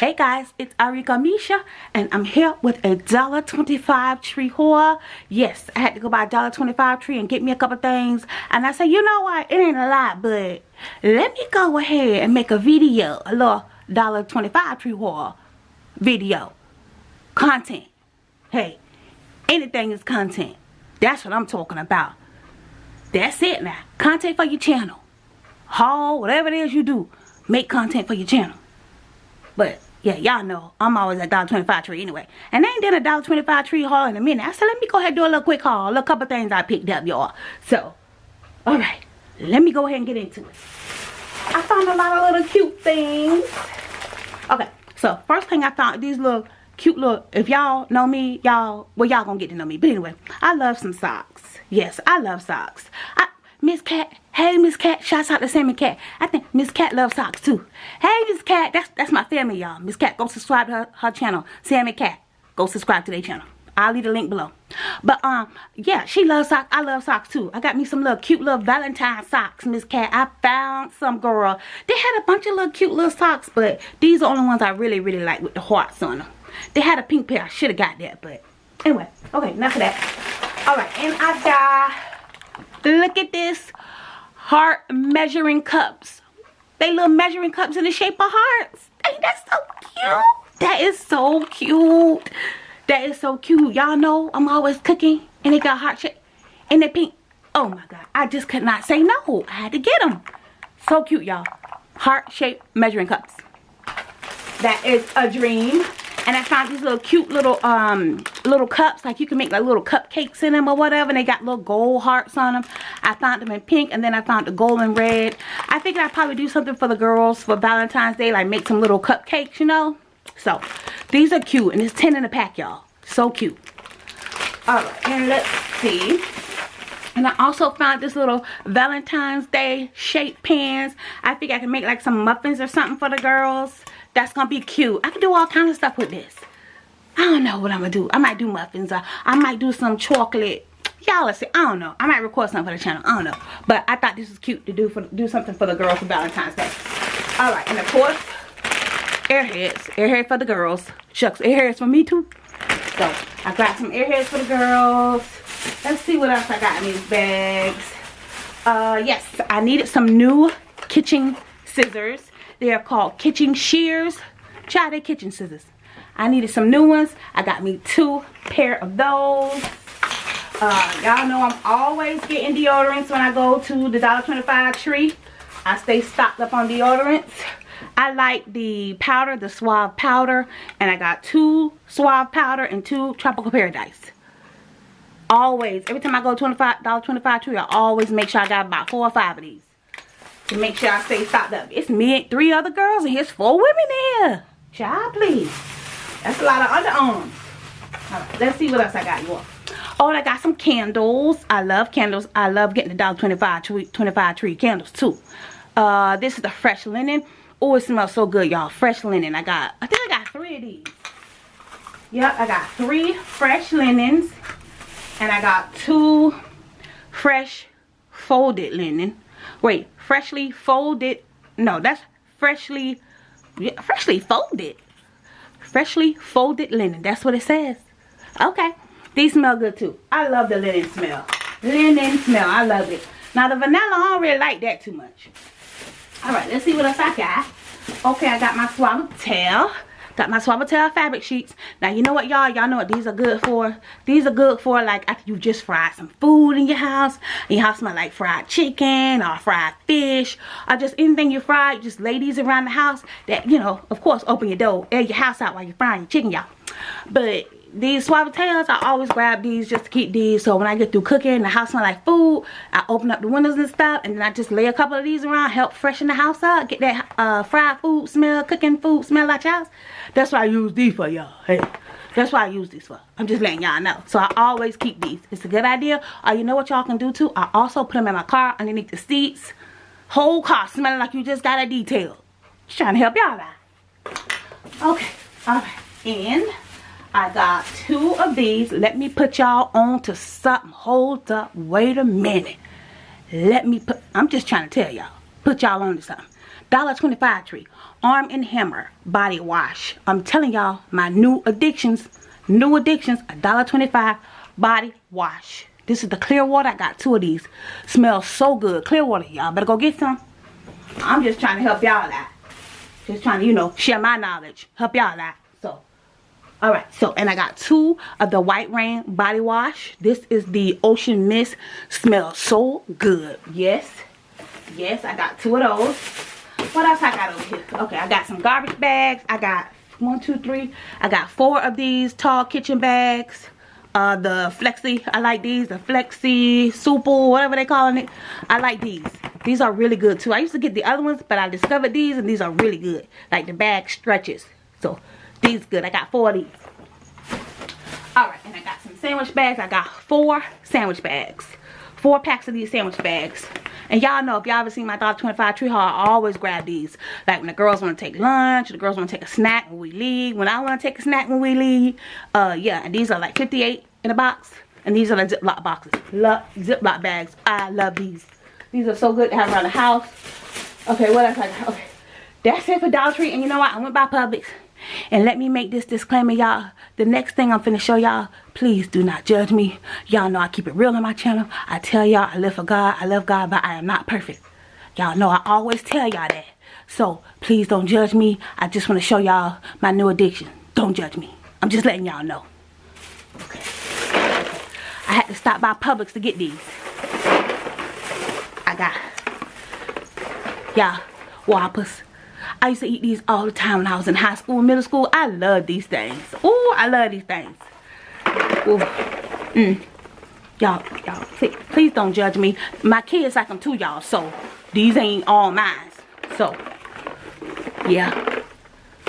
Hey guys, it's Arika Misha and I'm here with a $1.25 tree haul. Yes, I had to go buy a $1.25 tree and get me a couple things. And I said, you know what, it ain't a lot, but let me go ahead and make a video, a little $1.25 tree haul video. Content. Hey, anything is content. That's what I'm talking about. That's it now. Content for your channel. Haul, whatever it is you do, make content for your channel. But yeah, y'all know I'm always at dollar twenty-five tree anyway. And I ain't done a dollar twenty-five tree haul in a minute. I said, let me go ahead and do a little quick haul. A little couple things I picked up, y'all. So, alright. Let me go ahead and get into it. I found a lot of little cute things. Okay, so first thing I found, these little cute little, if y'all know me, y'all, well, y'all gonna get to know me. But anyway, I love some socks. Yes, I love socks. I, Miss Cat, hey Miss Cat, shouts out to Sammy Cat. I think Miss Cat loves socks too. Hey Miss Cat, that's that's my family y'all. Miss Cat, go subscribe to her, her channel. Sammy Cat, go subscribe to their channel. I'll leave the link below. But um, yeah, she loves socks. I love socks too. I got me some little cute little Valentine socks, Miss Cat. I found some girl. They had a bunch of little cute little socks, but these are the only ones I really, really like with the hearts on them. They had a pink pair. I should have got that, but anyway. Okay, enough of that. Alright, and I got Look at this heart measuring cups. They little measuring cups in the shape of hearts. Ain't that so cute? That is so cute. That is so cute. Y'all know I'm always cooking and they got heart shape and they pink. Oh my God. I just could not say no. I had to get them. So cute, y'all. Heart shaped measuring cups. That is a dream and I found these little cute little um little cups. Like you can make like little cupcakes in them or whatever. And they got little gold hearts on them. I found them in pink and then I found the gold and red. I figured I'd probably do something for the girls for Valentine's Day like make some little cupcakes you know? So these are cute and it's 10 in a pack y'all. So cute. Alright and let's see. And I also found this little Valentine's Day shaped pans. I think I can make like some muffins or something for the girls. That's to be cute. I can do all kinds of stuff with this. I don't know what I'm to do. I might do muffins. Or I might do some chocolate. Y'all let's see. I don't know. I might record something for the channel. I don't know. But I thought this was cute to do for do something for the girls for Valentine's Day. Alright. And of course, airheads. Airheads for the girls. Shucks. Airheads for me too. So, I got some airheads for the girls. Let's see what else I got in these bags. Uh, yes. I needed some new kitchen scissors they are called kitchen shears. Try their kitchen scissors. I needed some new ones. I got me two pair of those. Uh, Y'all know I'm always getting deodorants when I go to the $1.25 tree. I stay stocked up on deodorants. I like the powder, the Suave powder. And I got two Suave powder and two Tropical Paradise. Always. Every time I go to $1.25 tree, I always make sure I got about four or five of these to make sure I stay stocked up. It's me and three other girls and here's four women here. Child, please. That's a lot of underarms. Let's see what else I got you all. Oh, I got some candles. I love candles. I love getting the $1.25 tree, 25 tree candles too. Uh, this is the fresh linen. Oh, it smells so good, y'all. Fresh linen. I got, I think I got three of these. Yep, I got three fresh linens. And I got two fresh folded linen. Wait, freshly folded. No, that's freshly, freshly folded. Freshly folded linen. That's what it says. Okay. These smell good too. I love the linen smell. Linen smell. I love it. Now the vanilla, I don't really like that too much. Alright, let's see what else I got. Okay, I got my Suavitel. Got my Suavitel fabric sheets. Now, you know what, y'all? Y'all know what these are good for? These are good for, like, after you just fried some food in your house. And your house smell like fried chicken or fried fish. Or just anything you fried. Just ladies around the house. That, you know, of course, open your door. Air your house out while you're frying your chicken, y'all. But these Suavitels, I always grab these just to keep these. So when I get through cooking, the house smell like food. I open up the windows and stuff. And then I just lay a couple of these around. Help freshen the house up. Get that uh, fried food smell, cooking food smell out house. That's why I use these for y'all. Hey. That's why I use these for. I'm just letting y'all know. So I always keep these. It's a good idea. Or you know what y'all can do too? I also put them in my car underneath the seats. Whole car smelling like you just got a detail. Just trying to help y'all out. Okay. Alright. And I got two of these. Let me put y'all on to something. Hold up. Wait a minute. Let me put, I'm just trying to tell y'all. Put y'all on to something. $1.25 tree. Arm and Hammer body wash. I'm telling y'all, my new addictions, new addictions, $1.25 body wash. This is the clear water. I got two of these. Smells so good. Clear water, y'all. Better go get some. I'm just trying to help y'all out. Just trying to, you know, share my knowledge. Help y'all out. So, alright. So, and I got two of the White Rain body wash. This is the Ocean Mist. Smells so good. Yes. Yes, I got two of those. What else I got over here? Okay, I got some garbage bags. I got one, two, three. I got four of these tall kitchen bags. Uh, the Flexi, I like these. The Flexi, Super, whatever they calling it. I like these. These are really good too. I used to get the other ones, but I discovered these and these are really good. Like the bag stretches. So, these good. I got four of these. Alright, and I got some sandwich bags. I got four sandwich bags. Four packs of these sandwich bags. And y'all know if y'all ever seen my Dollar 25 tree haul, I always grab these. Like when the girls want to take lunch, the girls want to take a snack when we leave. When I want to take a snack when we leave. Uh, yeah, and these are like 58 in a box. And these are the Ziploc boxes. Love Ziploc bags. I love these. These are so good to have around the house. Okay, what else I got? Okay. That's it for Dollar Tree. And you know what? I went by Publix. And let me make this disclaimer, y'all. The next thing I'm finna show y'all, please do not judge me. Y'all know I keep it real on my channel. I tell y'all I live for God. I love God, but I am not perfect. Y'all know I always tell y'all that. So, please don't judge me. I just want to show y'all my new addiction. Don't judge me. I'm just letting y'all know. Okay. I had to stop by Publix to get these. I got, y'all, Whoppers. I used to eat these all the time when I was in high school, middle school. I love these things. Oh, I love these things. Mm. Y'all, y'all, please, please don't judge me. My kids like them too, y'all. So, these ain't all mine. So, yeah.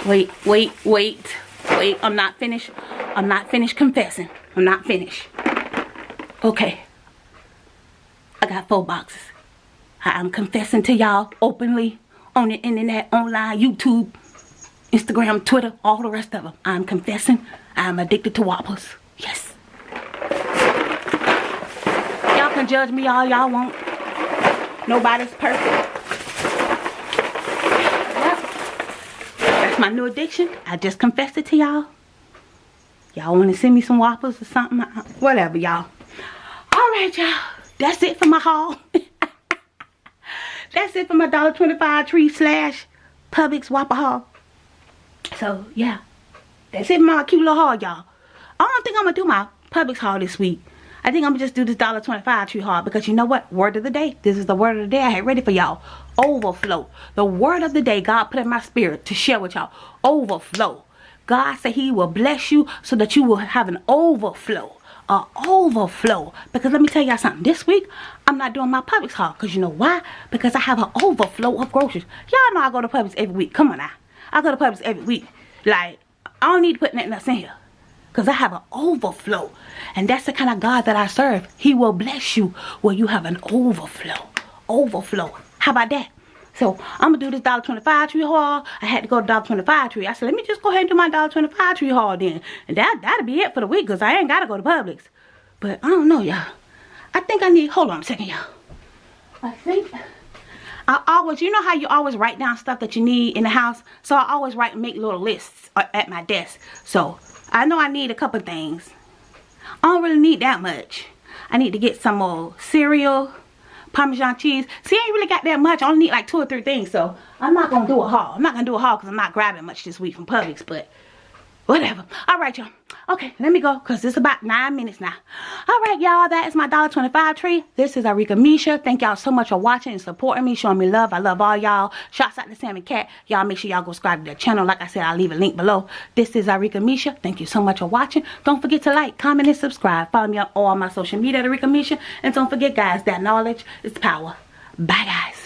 Wait, wait, wait, wait. I'm not finished. I'm not finished confessing. I'm not finished. Okay. I got four boxes. I'm confessing to y'all openly on the internet, online, YouTube, Instagram, Twitter, all the rest of them. I'm confessing I'm addicted to Whoppers. Yes. Y'all can judge me all y'all want. Nobody's perfect. That's my new addiction. I just confessed it to y'all. Y'all want to send me some Whoppers or something? Whatever, y'all. Alright, y'all. That's it for my haul. That's it for my $1.25 tree slash Publix Whopper haul. So, yeah. That's it for my cute little haul, y'all. I don't think I'm going to do my Publix haul this week. I think I'm going to just do this $1.25 tree haul because you know what? Word of the day. This is the word of the day I had ready for y'all. Overflow. The word of the day God put in my spirit to share with y'all. Overflow. God said he will bless you so that you will have an overflow a overflow. Because let me tell y'all something. This week i'm not doing my Publix haul because you know why? Because i have an overflow of groceries. Y'all know i go to Publix every week. Come on now. I go to Publix every week. Like i don't need to put nothing else in here. Because i have an overflow. And that's the kind of god that i serve. He will bless you where you have an overflow. Overflow. How about that so I'm gonna do this $1.25 tree haul. I had to go to $1.25 tree. I said, let me just go ahead and do my $1.25 tree haul then. And that, that'll be it for the week because I ain't gotta go to Publix. But I don't know, y'all. I think I need, hold on a second, y'all. I think I always, you know how you always write down stuff that you need in the house? So I always write and make little lists uh, at my desk. So I know I need a couple things. I don't really need that much. I need to get some more cereal Parmesan cheese. See, I ain't really got that much. I only need like two or three things. So, I'm not going to do a haul. I'm not to do a haul because I'm not grabbing much this week from Publix. But, whatever. All right, y'all. Okay, let me go because it's about nine minutes now. All right, y'all. That is my dollar 25 tree. This is Arika Misha. Thank y'all so much for watching and supporting me, showing me love. I love all y'all. Shouts out to Sam and Cat. Y'all make sure y'all go subscribe to their channel. Like I said, I'll leave a link below. This is Arika Misha. Thank you so much for watching. Don't forget to like, comment, and subscribe. Follow me on all my social media Arika Misha. And don't forget, guys, that knowledge is power. Bye, guys.